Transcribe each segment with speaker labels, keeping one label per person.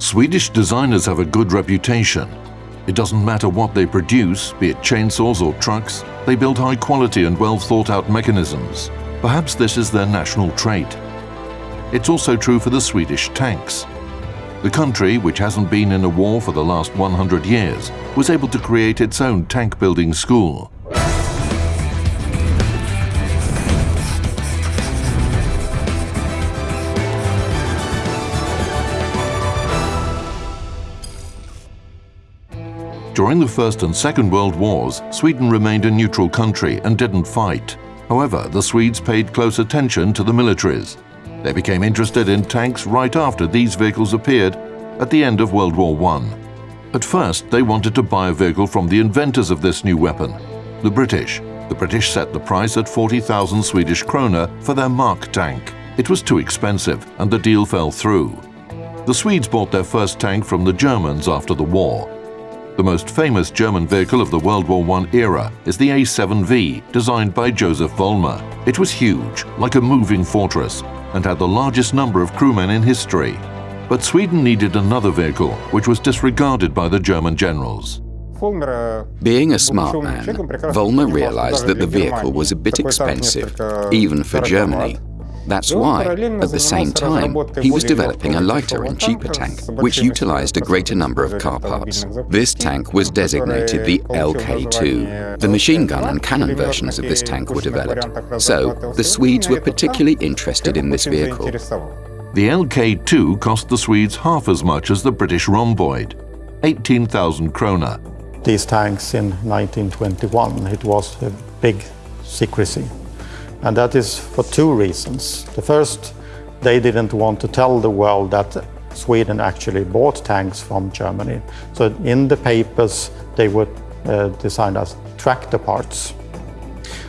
Speaker 1: Swedish designers have a good reputation. It doesn't matter what they produce, be it chainsaws or trucks, they build high quality and well thought out mechanisms. Perhaps this is their national trait. It's also true for the Swedish tanks. The country, which hasn't been in a war for the last 100 years, was able to create its own tank building school. During the First and Second World Wars, Sweden remained a neutral country and didn't fight. However, the Swedes paid close attention to the militaries. They became interested in tanks right after these vehicles appeared at the end of World War I. At first, they wanted to buy a vehicle from the inventors of this new weapon, the British. The British set the price at 40,000 Swedish krona for their Mark tank. It was too expensive and the deal fell through. The Swedes bought their first tank from the Germans after the war. The most famous German vehicle of the World War I era is the A7V, designed by Joseph Vollmer. It was huge, like a moving fortress, and had the largest number of crewmen in history. But Sweden needed another vehicle, which was disregarded by the German generals.
Speaker 2: Being a smart man, Vollmer realized that the vehicle was a bit expensive, even for Germany, that's why, at the same time, he was developing a lighter and cheaper tank, which utilized a greater number of car parts. This tank was designated the LK-2. The machine gun and cannon versions of this tank were developed, so the Swedes were particularly interested in this vehicle.
Speaker 1: The LK-2 cost the Swedes half as much as the British rhomboid, 18,000 krona.
Speaker 3: These tanks in 1921, it was a big secrecy. And that is for two reasons. The first, they didn't want to tell the world that Sweden actually bought tanks from Germany. So in the papers, they were uh, designed as tractor parts.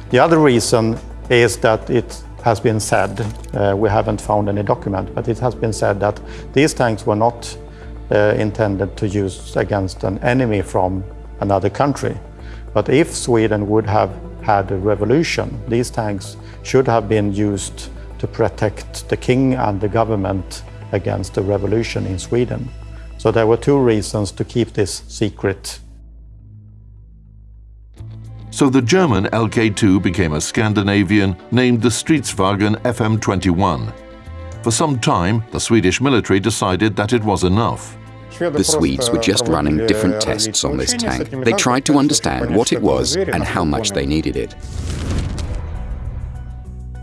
Speaker 3: The other reason is that it has been said, uh, we haven't found any document, but it has been said that these tanks were not uh, intended to use against an enemy from another country. But if Sweden would have had a revolution, these tanks should have been used to protect the king and the government against the revolution in Sweden. So there were two reasons to keep this secret.
Speaker 1: So the German LK2 became a Scandinavian named the Stridsvagn FM21. For some time, the Swedish military decided that it was enough.
Speaker 2: The Swedes were just running different tests on this tank. They tried to understand what it was and how much they needed it.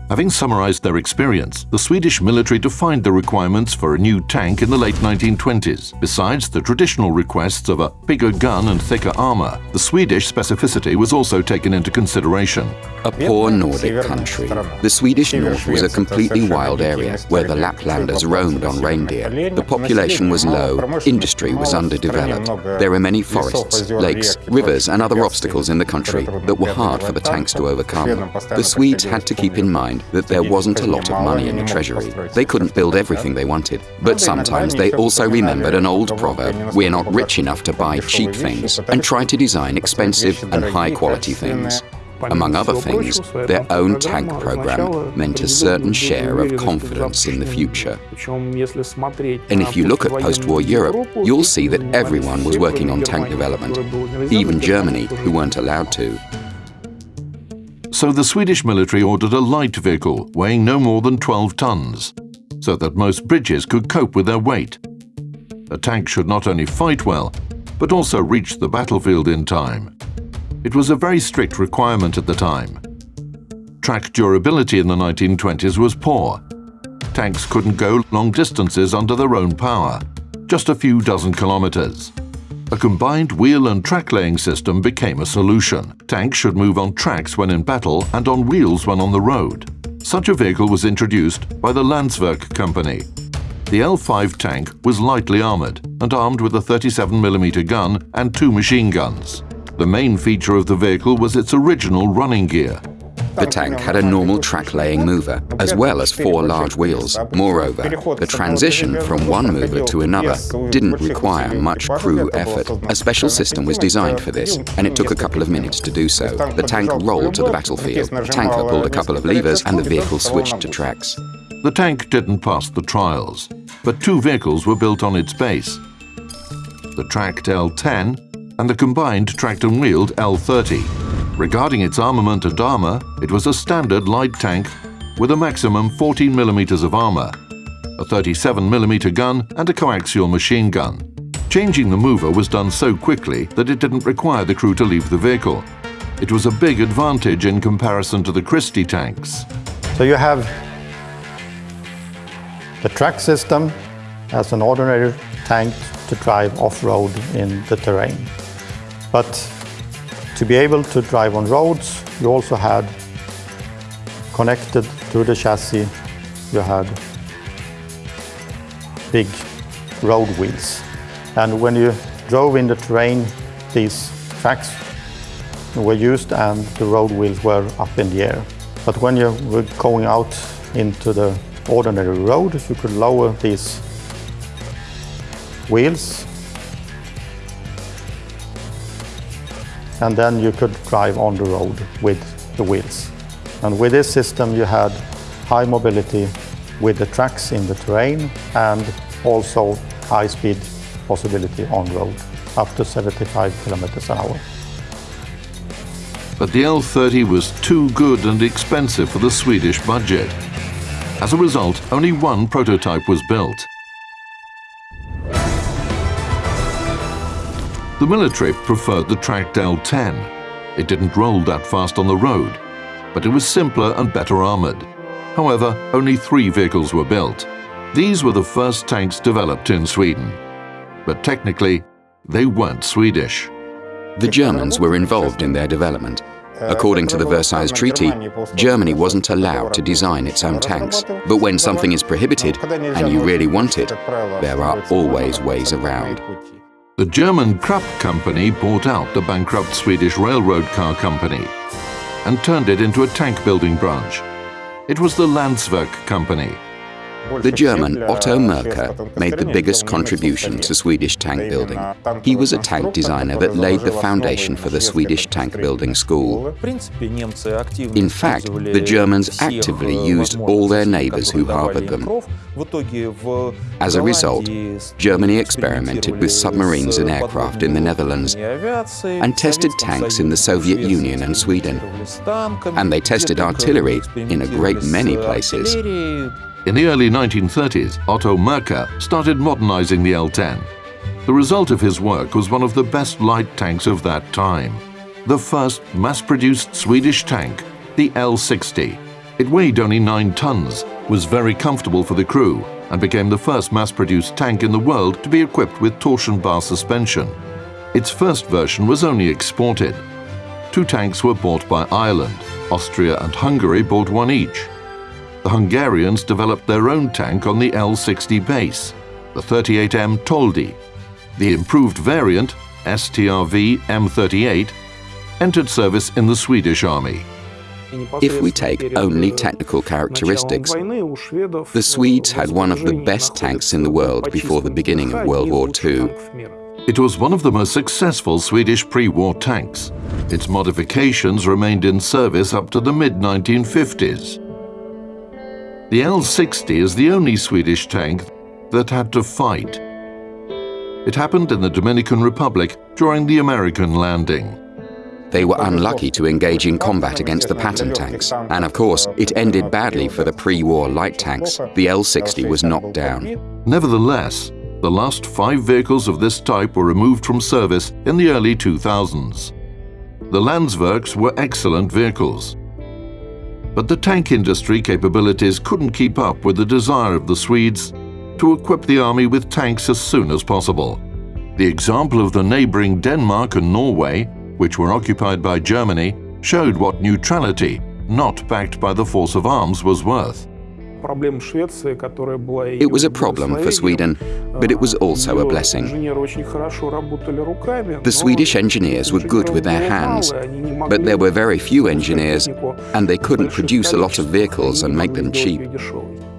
Speaker 1: Having summarized their experience, the Swedish military defined the requirements for a new tank in the late 1920s. Besides the traditional requests of a bigger gun and thicker armor, the Swedish specificity was also taken into consideration.
Speaker 2: A poor Nordic country, the Swedish north was a completely wild area where the Laplanders roamed on reindeer. The population was low, industry was underdeveloped. There were many forests, lakes, rivers and other obstacles in the country that were hard for the tanks to overcome. The Swedes had to keep in mind that there wasn't a lot of money in the treasury. They couldn't build everything they wanted. But sometimes they also remembered an old proverb, we're not rich enough to buy cheap things, and tried to design expensive and high-quality things. Among other things, their own tank program meant a certain share of confidence in the future. And if you look at post-war Europe, you'll see that everyone was working on tank development, even Germany, who weren't allowed to.
Speaker 1: So the Swedish military ordered a light vehicle weighing no more than 12 tons, so that most bridges could cope with their weight. A tank should not only fight well, but also reach the battlefield in time. It was a very strict requirement at the time. Track durability in the 1920s was poor. Tanks couldn't go long distances under their own power, just a few dozen kilometers. A combined wheel and track laying system became a solution. Tanks should move on tracks when in battle and on wheels when on the road. Such a vehicle was introduced by the Landsverk company. The L5 tank was lightly armoured and armed with a 37mm gun and two machine guns. The main feature of the vehicle was its original running gear,
Speaker 2: the tank had a normal track-laying mover, as well as four large wheels. Moreover, the transition from one mover to another didn't require much crew effort. A special system was designed for this, and it took a couple of minutes to do so. The tank rolled to the battlefield, the tanker pulled a couple of levers, and the vehicle switched to tracks.
Speaker 1: The tank didn't pass the trials, but two vehicles were built on its base. The tracked L10 and the combined tracked and wheeled L30. Regarding its armament and armour, it was a standard light tank with a maximum 14mm of armour, a 37mm gun and a coaxial machine gun. Changing the mover was done so quickly that it didn't require the crew to leave the vehicle. It was a big advantage in comparison to the Christie tanks.
Speaker 3: So you have the track system as an ordinary tank to drive off-road in the terrain. But to be able to drive on roads, you also had connected to the chassis, you had big road wheels. And when you drove in the terrain, these tracks were used and the road wheels were up in the air. But when you were going out into the ordinary road, you could lower these wheels and then you could drive on the road with the wheels. And with this system you had high mobility with the tracks in the terrain and also high speed possibility on road, up to 75 kilometers an hour.
Speaker 1: But the L30 was too good and expensive for the Swedish budget. As a result, only one prototype was built. The military preferred the tracked L10. It didn't roll that fast on the road, but it was simpler and better armoured. However, only three vehicles were built. These were the first tanks developed in Sweden. But technically, they weren't Swedish.
Speaker 2: The Germans were involved in their development. According to the Versailles Treaty, Germany wasn't allowed to design its own tanks. But when something is prohibited and you really want it, there are always ways around.
Speaker 1: The German Krupp company bought out the bankrupt Swedish railroad car company and turned it into a tank building branch. It was the Landsverk company,
Speaker 2: the German Otto Merker made the biggest contribution to Swedish tank building. He was a tank designer that laid the foundation for the Swedish tank building school. In fact, the Germans actively used all their neighbors who harbored them. As a result, Germany experimented with submarines and aircraft in the Netherlands and tested tanks in the Soviet Union and Sweden. And they tested artillery in a great many places.
Speaker 1: In the early 1930s, Otto Merker started modernizing the L-10. The result of his work was one of the best light tanks of that time. The first mass-produced Swedish tank, the L-60. It weighed only 9 tons, was very comfortable for the crew, and became the first mass-produced tank in the world to be equipped with torsion bar suspension. Its first version was only exported. Two tanks were bought by Ireland. Austria and Hungary bought one each the Hungarians developed their own tank on the L-60 base, the 38M Toldi. The improved variant, STRV M38, entered service in the Swedish Army.
Speaker 2: If we take only technical characteristics, the Swedes had one of the best tanks in the world before the beginning of World War II.
Speaker 1: It was one of the most successful Swedish pre-war tanks. Its modifications remained in service up to the mid-1950s. The L-60 is the only Swedish tank that had to fight. It happened in the Dominican Republic during the American landing.
Speaker 2: They were unlucky to engage in combat against the Patton tanks, and of course, it ended badly for the pre-war light tanks. The L-60 was knocked down.
Speaker 1: Nevertheless, the last five vehicles of this type were removed from service in the early 2000s. The Landsverks were excellent vehicles, but the tank industry capabilities couldn't keep up with the desire of the Swedes to equip the army with tanks as soon as possible. The example of the neighbouring Denmark and Norway, which were occupied by Germany, showed what neutrality, not backed by the force of arms, was worth.
Speaker 2: It was a problem for Sweden, but it was also a blessing. The Swedish engineers were good with their hands, but there were very few engineers, and they couldn't produce a lot of vehicles and make them cheap.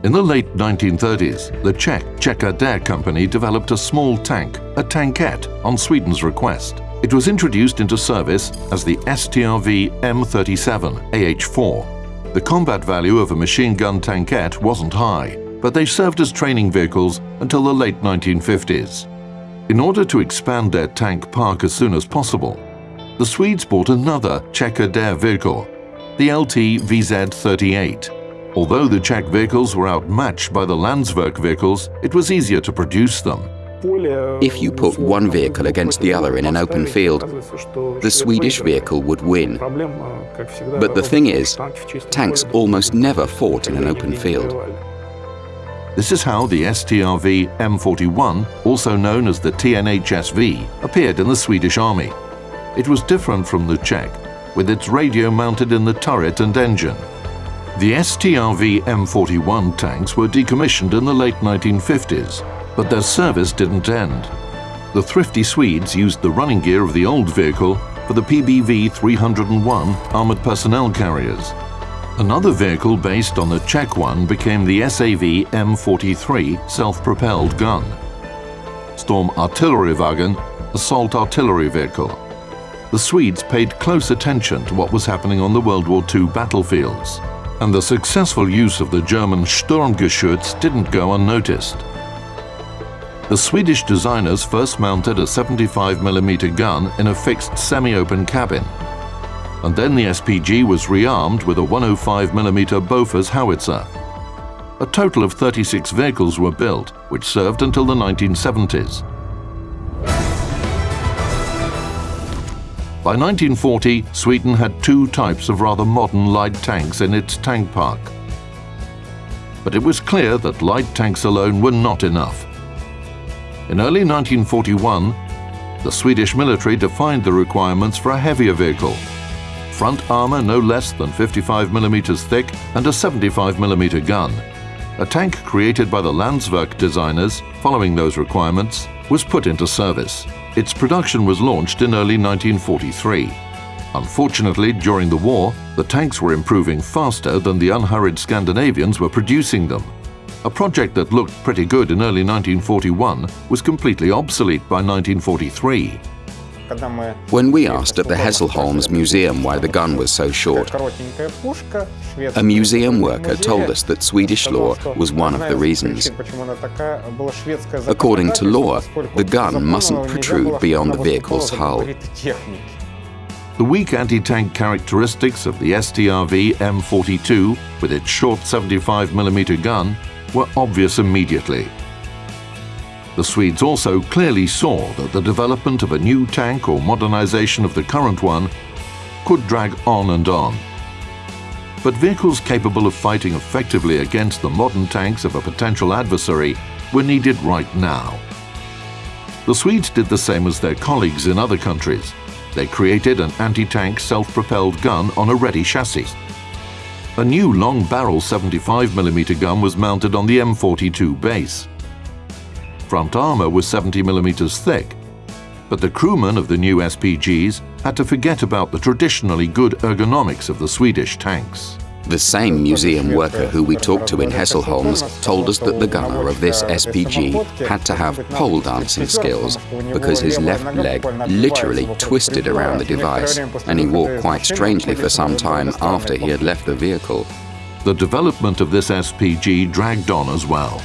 Speaker 1: In the late 1930s, the Czech Czech company developed a small tank, a tankette, on Sweden's request. It was introduced into service as the STRV M37 AH4 The combat value of a machine gun tankette wasn't high, but they served as training vehicles until the late 1950s. In order to expand their tank park as soon as possible, the Swedes bought another checkered air vehicle, the LT VZ-38. Although the Czech vehicles were outmatched by the Landsverk vehicles, it was easier to produce them.
Speaker 2: If you put one vehicle against the other in an open field, the Swedish vehicle would win. But the thing is, tanks almost never fought in an open field.
Speaker 1: This is how the STRV M41, also known as the TNHSV, appeared in the Swedish army. It was different from the Czech, with its radio mounted in the turret and engine. The STRV M41 tanks were decommissioned in the late 1950s, but their service didn't end. The thrifty Swedes used the running gear of the old vehicle for the PBV 301 armoured personnel carriers. Another vehicle based on the Czech one became the SAV M43 self-propelled gun. Storm Artillerywagen, assault artillery vehicle. The Swedes paid close attention to what was happening on the World War II battlefields and the successful use of the German Sturmgeschütz didn't go unnoticed. The Swedish designers first mounted a 75mm gun in a fixed semi-open cabin, and then the SPG was rearmed with a 105mm Bofors howitzer. A total of 36 vehicles were built, which served until the 1970s. By 1940, Sweden had two types of rather modern light tanks in its tank park. But it was clear that light tanks alone were not enough. In early 1941, the Swedish military defined the requirements for a heavier vehicle. Front armour no less than 55mm thick and a 75mm gun. A tank created by the Landsverk designers, following those requirements, was put into service. Its production was launched in early 1943. Unfortunately, during the war, the tanks were improving faster than the unhurried Scandinavians were producing them. A project that looked pretty good in early 1941 was completely obsolete by 1943.
Speaker 2: When we asked at the Hässleholms Museum why the gun was so short, a museum worker told us that Swedish law was one of the reasons. According to law, the gun mustn't protrude beyond the vehicle's hull.
Speaker 1: The weak anti-tank characteristics of the STRV M42 with its short 75mm gun were obvious immediately. The Swedes also clearly saw that the development of a new tank or modernization of the current one could drag on and on. But vehicles capable of fighting effectively against the modern tanks of a potential adversary were needed right now. The Swedes did the same as their colleagues in other countries. They created an anti-tank self-propelled gun on a ready chassis. A new long-barrel 75mm gun was mounted on the M42 base front armour was 70mm thick, but the crewmen of the new SPGs had to forget about the traditionally good ergonomics of the Swedish tanks.
Speaker 2: The same museum worker who we talked to in Hässleholms told us that the gunner of this SPG had to have pole dancing skills because his left leg literally twisted around the device and he walked quite strangely for some time after he had left the vehicle.
Speaker 1: The development of this SPG dragged on as well.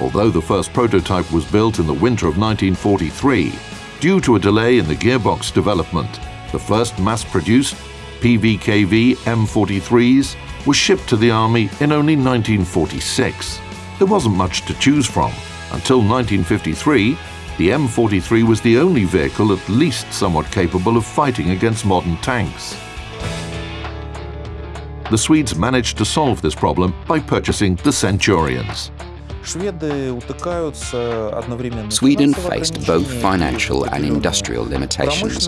Speaker 1: Although the first prototype was built in the winter of 1943, due to a delay in the gearbox development, the first mass-produced PVKV M43s were shipped to the Army in only 1946. There wasn't much to choose from. Until 1953, the M43 was the only vehicle at least somewhat capable of fighting against modern tanks. The Swedes managed to solve this problem by purchasing the Centurions.
Speaker 2: Sweden faced both financial and industrial limitations,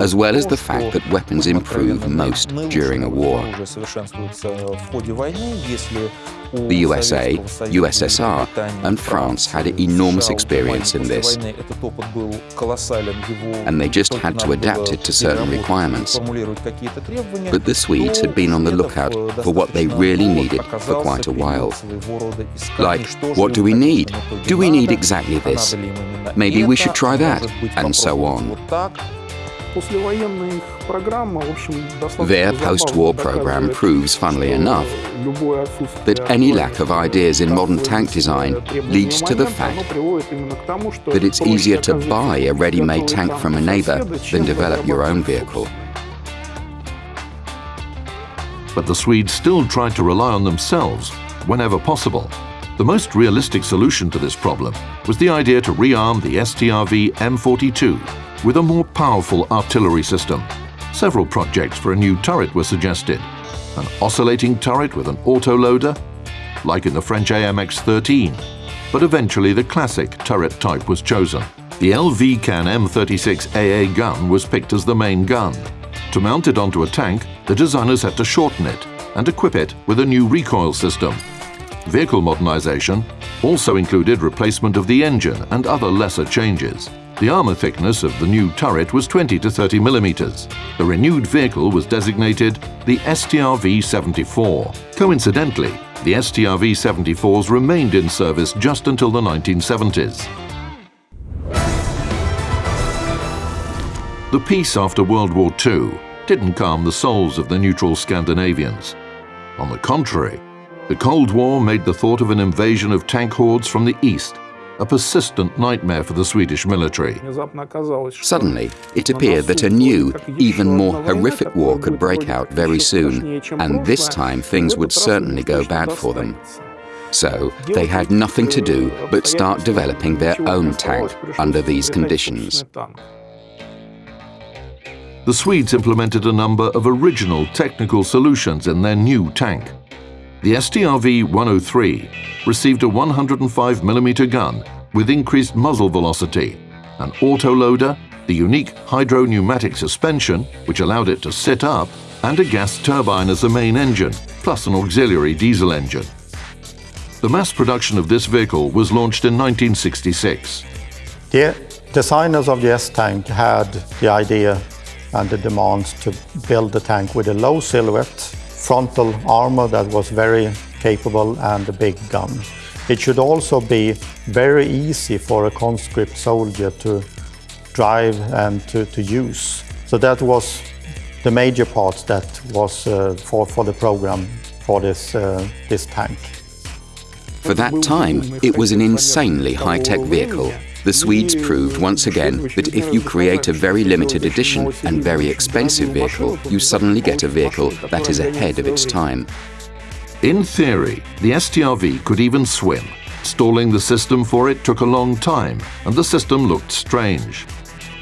Speaker 2: as well as the fact that weapons improve most during a war. The USA, USSR, and France had enormous experience in this, and they just had to adapt it to certain requirements. But the Swedes had been on the lookout for what they really needed for quite a while. Like, what do we need? Do we need exactly this? Maybe we should try that, and so on. Their post-war program proves, funnily enough, that any lack of ideas in modern tank design leads to the fact that it's easier to buy a ready-made tank from a neighbor than develop your own vehicle.
Speaker 1: But the Swedes still tried to rely on themselves whenever possible. The most realistic solution to this problem was the idea to rearm the STRV M42 with a more powerful artillery system. Several projects for a new turret were suggested. An oscillating turret with an autoloader, like in the French AMX-13, but eventually the classic turret type was chosen. The LV-Can M36AA gun was picked as the main gun. To mount it onto a tank, the designers had to shorten it and equip it with a new recoil system Vehicle modernization also included replacement of the engine and other lesser changes. The armour thickness of the new turret was 20 to 30 millimeters. The renewed vehicle was designated the STRV-74. Coincidentally, the STRV-74s remained in service just until the 1970s. The peace after World War II didn't calm the souls of the neutral Scandinavians. On the contrary, the Cold War made the thought of an invasion of tank hordes from the east a persistent nightmare for the Swedish military.
Speaker 2: Suddenly, it appeared that a new, even more horrific war could break out very soon, and this time things would certainly go bad for them. So, they had nothing to do but start developing their own tank under these conditions.
Speaker 1: The Swedes implemented a number of original technical solutions in their new tank. The STRV-103 received a 105mm gun with increased muzzle velocity, an autoloader, the unique hydro-pneumatic suspension, which allowed it to sit up, and a gas turbine as the main engine, plus an auxiliary diesel engine. The mass production of this vehicle was launched in 1966.
Speaker 3: The designers of the S-Tank had the idea and the demands to build the tank with a low silhouette frontal armor that was very capable and a big gun. It should also be very easy for a conscript soldier to drive and to, to use. So that was the major part that was uh, for, for the program for this, uh, this tank.
Speaker 2: For that time, it was an insanely high-tech vehicle the Swedes proved once again that if you create a very limited edition and very expensive vehicle, you suddenly get a vehicle that is ahead of its time.
Speaker 1: In theory, the STRV could even swim. Stalling the system for it took a long time, and the system looked strange.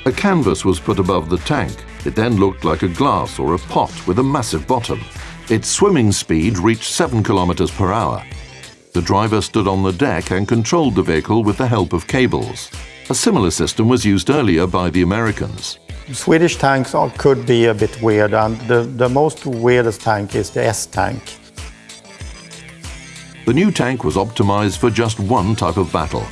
Speaker 1: A canvas was put above the tank. It then looked like a glass or a pot with a massive bottom. Its swimming speed reached 7 kilometers per hour, the driver stood on the deck and controlled the vehicle with the help of cables. A similar system was used earlier by the Americans.
Speaker 3: Swedish tanks are, could be a bit weird and the, the most weirdest tank is the S-tank.
Speaker 1: The new tank was optimized for just one type of battle.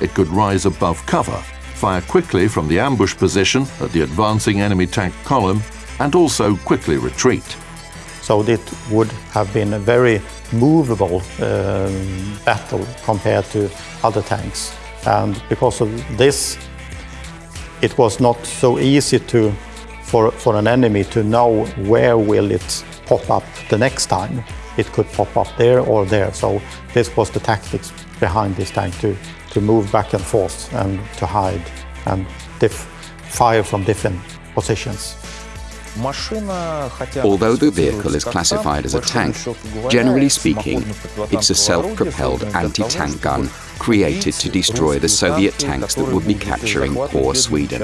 Speaker 1: It could rise above cover, fire quickly from the ambush position at the advancing enemy tank column, and also quickly retreat.
Speaker 3: So it would have been a very movable um, battle compared to other tanks. And because of this, it was not so easy to, for, for an enemy to know where will it pop up the next time. It could pop up there or there. So this was the tactics behind this tank to, to move back and forth and to hide and fire from different positions.
Speaker 2: Although the vehicle is classified as a tank, generally speaking, it's a self-propelled anti-tank gun created to destroy the Soviet tanks that would be capturing poor Sweden.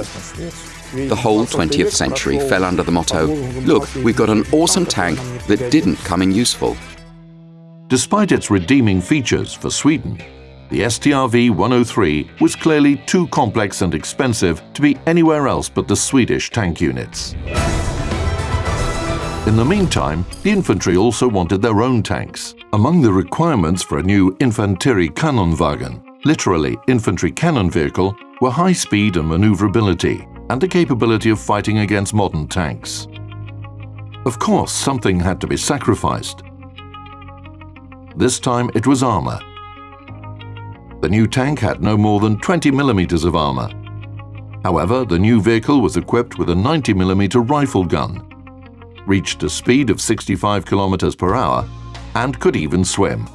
Speaker 2: The whole 20th century fell under the motto, look, we've got an awesome tank that didn't come in useful.
Speaker 1: Despite its redeeming features for Sweden, the STRV-103 was clearly too complex and expensive to be anywhere else but the Swedish tank units. In the meantime, the infantry also wanted their own tanks. Among the requirements for a new Infanterie-Kanonwagen, literally infantry cannon vehicle, were high speed and maneuverability, and the capability of fighting against modern tanks. Of course, something had to be sacrificed. This time it was armour. The new tank had no more than 20 millimeters of armour. However, the new vehicle was equipped with a 90mm rifle gun, reached a speed of 65 km per hour, and could even swim.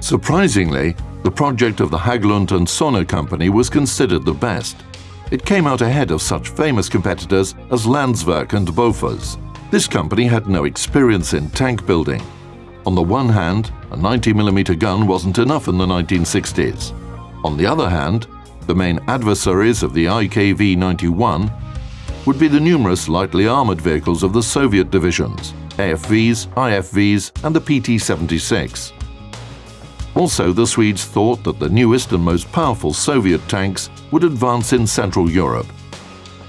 Speaker 1: Surprisingly, the project of the Hägglund and Söner company was considered the best. It came out ahead of such famous competitors as Landsverk and Bofors. This company had no experience in tank building. On the one hand, a 90mm gun wasn't enough in the 1960s. On the other hand, the main adversaries of the IKV-91 would be the numerous lightly armoured vehicles of the Soviet divisions, AFVs, IFVs and the PT-76. Also, the Swedes thought that the newest and most powerful Soviet tanks would advance in Central Europe.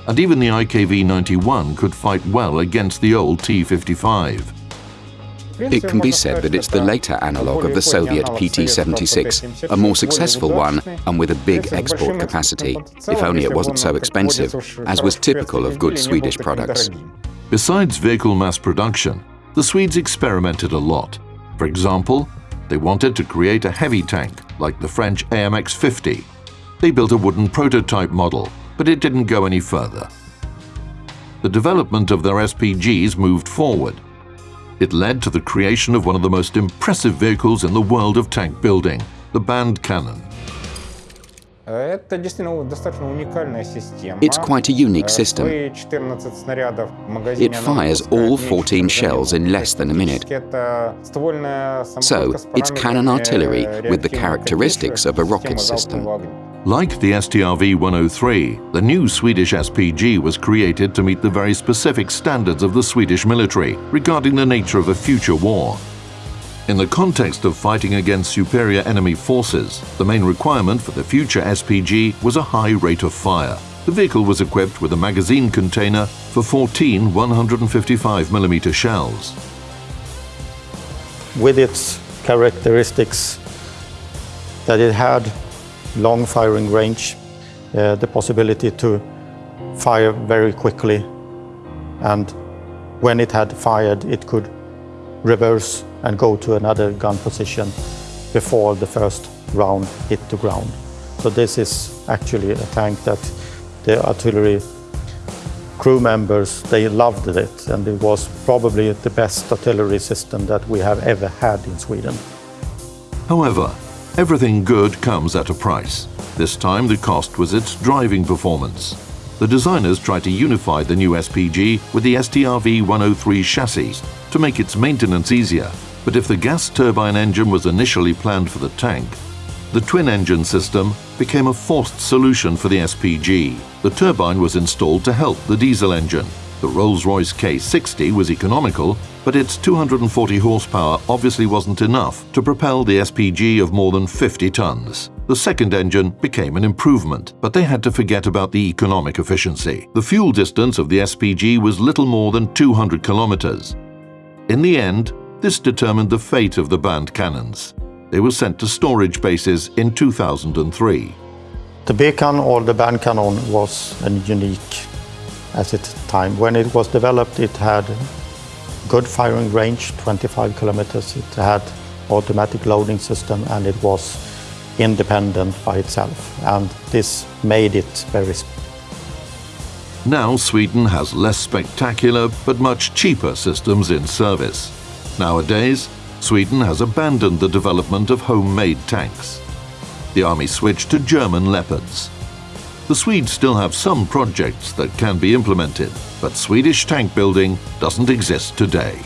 Speaker 1: And even the IKV-91 could fight well against the old T-55.
Speaker 2: It can be said that it's the later analogue of the Soviet PT-76, a more successful one and with a big export capacity, if only it wasn't so expensive, as was typical of good Swedish products.
Speaker 1: Besides vehicle mass production, the Swedes experimented a lot. For example, they wanted to create a heavy tank, like the French AMX-50. They built a wooden prototype model, but it didn't go any further. The development of their SPGs moved forward. It led to the creation of one of the most impressive vehicles in the world of tank building, the Band Cannon.
Speaker 2: It's quite a unique system. It fires all 14 shells in less than a minute. So, it's cannon artillery with the characteristics of a rocket system.
Speaker 1: Like the STRV-103, the new Swedish SPG was created to meet the very specific standards of the Swedish military regarding the nature of a future war. In the context of fighting against superior enemy forces, the main requirement for the future SPG was a high rate of fire. The vehicle was equipped with a magazine container for 14 155mm shells.
Speaker 3: With its characteristics that it had long firing range, uh, the possibility to fire very quickly, and when it had fired, it could reverse and go to another gun position before the first round hit the ground. So this is actually a tank that the artillery crew members, they loved it and it was probably the best artillery system that we have ever had in Sweden.
Speaker 1: However, everything good comes at a price. This time the cost was its driving performance. The designers tried to unify the new SPG with the STRV-103 chassis to make its maintenance easier but if the gas turbine engine was initially planned for the tank, the twin-engine system became a forced solution for the SPG. The turbine was installed to help the diesel engine. The Rolls-Royce K60 was economical, but its 240 horsepower obviously wasn't enough to propel the SPG of more than 50 tons. The second engine became an improvement, but they had to forget about the economic efficiency. The fuel distance of the SPG was little more than 200 kilometers. In the end, this determined the fate of the band cannons. They were sent to storage bases in 2003.
Speaker 3: The Bekan or the band cannon was a unique at its time. When it was developed, it had good firing range, 25 kilometers. It had automatic loading system and it was independent by itself. And this made it very
Speaker 1: now Sweden has less spectacular but much cheaper systems in service. Nowadays, Sweden has abandoned the development of homemade tanks. The army switched to German Leopards. The Swedes still have some projects that can be implemented, but Swedish tank building doesn't exist today.